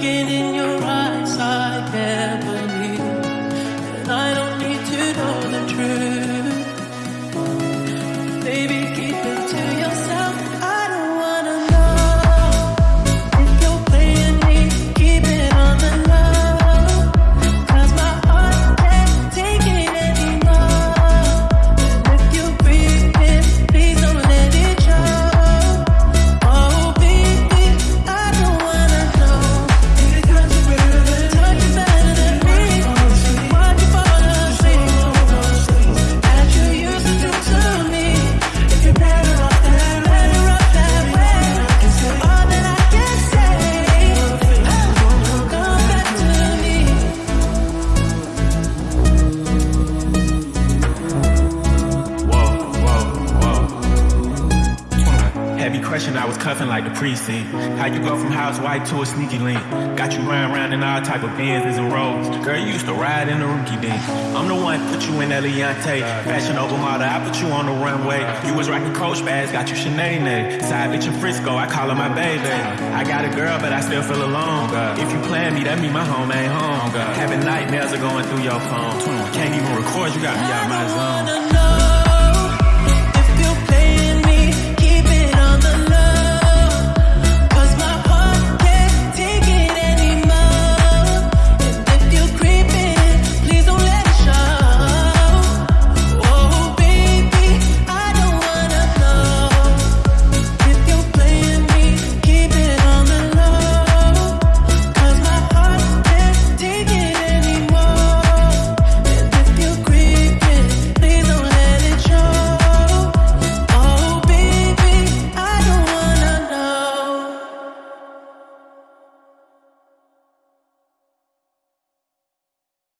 looking Had me crushing, I was cuffing like the precinct. How you go from house white to a sneaky link? Got you riding around in all type of Benzes and Rolls. Girl, you used to ride in the rookie dink. I'm the one put you in Eliante. Fashion over model, I put you on the runway. You was rocking Coach bags, got you Sinead. Side bitch in Frisco, I call her my baby. I got a girl, but I still feel alone. If you plan me, that mean my home ain't home. Having nightmares are going through your phone. Can't even record, you got me out my zone.